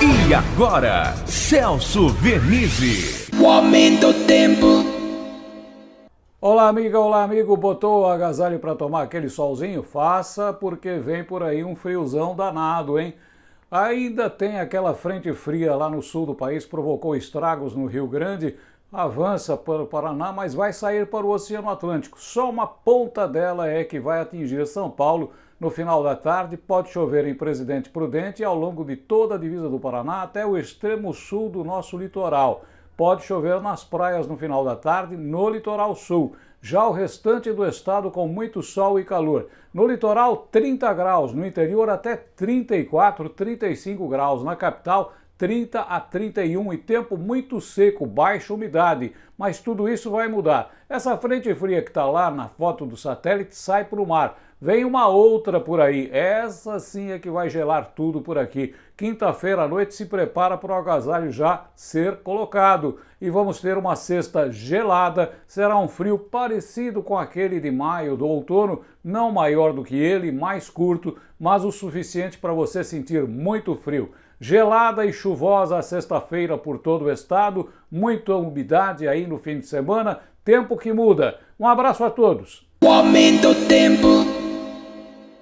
E agora, Celso Vernizzi. O aumento do tempo. Olá, amiga, olá, amigo. Botou o agasalho para tomar aquele solzinho? Faça, porque vem por aí um friozão danado, hein? Ainda tem aquela frente fria lá no sul do país, provocou estragos no Rio Grande, avança para o Paraná, mas vai sair para o Oceano Atlântico. Só uma ponta dela é que vai atingir São Paulo no final da tarde. Pode chover em Presidente Prudente e ao longo de toda a divisa do Paraná até o extremo sul do nosso litoral. Pode chover nas praias no final da tarde, no litoral sul. Já o restante do estado com muito sol e calor. No litoral, 30 graus, no interior até 34, 35 graus. Na capital, 30 a 31 e tempo muito seco, baixa umidade, mas tudo isso vai mudar. Essa frente fria que está lá na foto do satélite sai para o mar. Vem uma outra por aí, essa sim é que vai gelar tudo por aqui. Quinta-feira à noite se prepara para o agasalho já ser colocado. E vamos ter uma sexta gelada, será um frio parecido com aquele de maio do outono, não maior do que ele, mais curto, mas o suficiente para você sentir muito frio. Gelada e chuvosa sexta-feira por todo o estado, muita umidade aí no fim de semana, tempo que muda. Um abraço a todos. O aumento tempo.